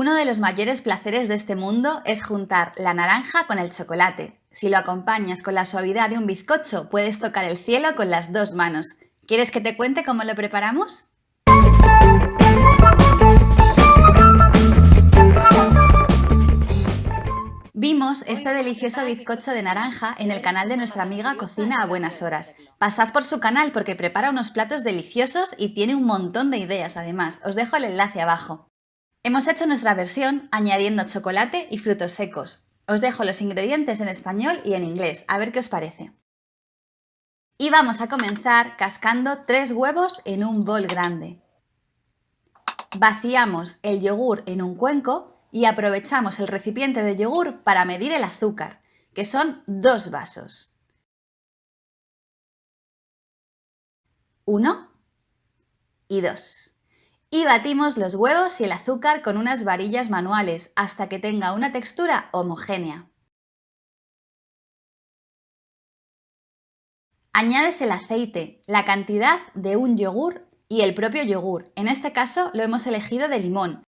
Uno de los mayores placeres de este mundo es juntar la naranja con el chocolate. Si lo acompañas con la suavidad de un bizcocho, puedes tocar el cielo con las dos manos. ¿Quieres que te cuente cómo lo preparamos? Vimos este delicioso bizcocho de naranja en el canal de nuestra amiga Cocina a Buenas Horas. Pasad por su canal porque prepara unos platos deliciosos y tiene un montón de ideas además. Os dejo el enlace abajo. Hemos hecho nuestra versión añadiendo chocolate y frutos secos. Os dejo los ingredientes en español y en inglés, a ver qué os parece. Y vamos a comenzar cascando tres huevos en un bol grande. Vaciamos el yogur en un cuenco y aprovechamos el recipiente de yogur para medir el azúcar, que son dos vasos. Uno y dos. Y batimos los huevos y el azúcar con unas varillas manuales hasta que tenga una textura homogénea. Añades el aceite, la cantidad de un yogur y el propio yogur. En este caso lo hemos elegido de limón,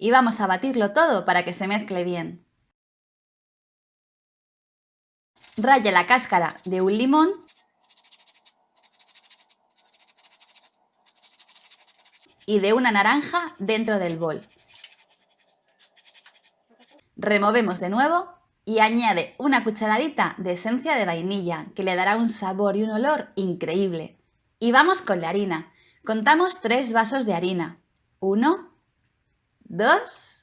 y vamos a batirlo todo para que se mezcle bien. Raya la cáscara de un limón y de una naranja dentro del bol. Removemos de nuevo y añade una cucharadita de esencia de vainilla que le dará un sabor y un olor increíble. Y vamos con la harina. Contamos tres vasos de harina. Uno, dos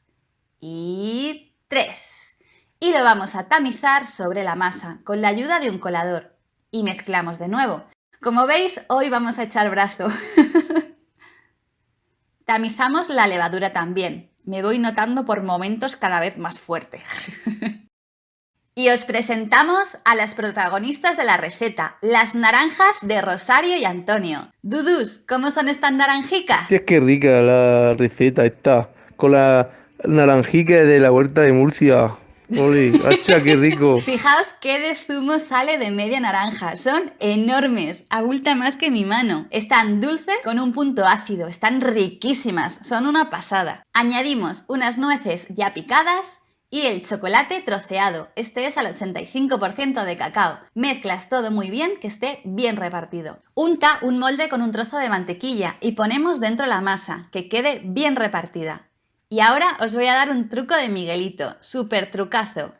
y tres. Y lo vamos a tamizar sobre la masa con la ayuda de un colador. Y mezclamos de nuevo. Como veis, hoy vamos a echar brazo. Tamizamos la levadura también. Me voy notando por momentos cada vez más fuerte. y os presentamos a las protagonistas de la receta, las naranjas de Rosario y Antonio. Dudus, ¿cómo son estas naranjicas? Es que rica la receta esta con la naranjica de la huerta de Murcia. ¡Oli! ¡Hacha, qué rico! Fijaos qué de zumo sale de media naranja. Son enormes, abulta más que mi mano. Están dulces con un punto ácido, están riquísimas, son una pasada. Añadimos unas nueces ya picadas y el chocolate troceado. Este es al 85% de cacao. Mezclas todo muy bien que esté bien repartido. Unta un molde con un trozo de mantequilla y ponemos dentro la masa, que quede bien repartida. Y ahora os voy a dar un truco de Miguelito, súper trucazo.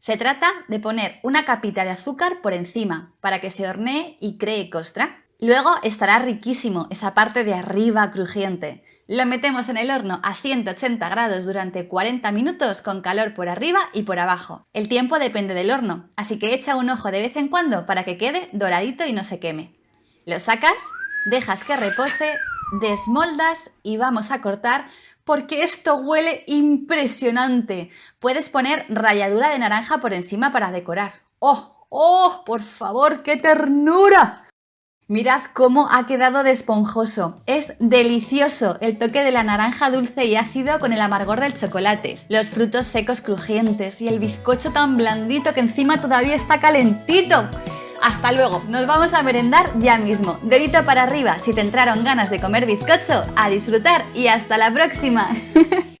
Se trata de poner una capita de azúcar por encima para que se hornee y cree costra. Luego estará riquísimo esa parte de arriba crujiente. Lo metemos en el horno a 180 grados durante 40 minutos con calor por arriba y por abajo. El tiempo depende del horno, así que echa un ojo de vez en cuando para que quede doradito y no se queme. Lo sacas, dejas que repose, desmoldas y vamos a cortar porque esto huele impresionante. Puedes poner ralladura de naranja por encima para decorar. ¡Oh! ¡Oh! ¡Por favor! ¡Qué ternura! Mirad cómo ha quedado de esponjoso. Es delicioso el toque de la naranja dulce y ácido con el amargor del chocolate, los frutos secos crujientes y el bizcocho tan blandito que encima todavía está calentito. Hasta luego, nos vamos a merendar ya mismo. Dedito para arriba si te entraron ganas de comer bizcocho, a disfrutar y hasta la próxima.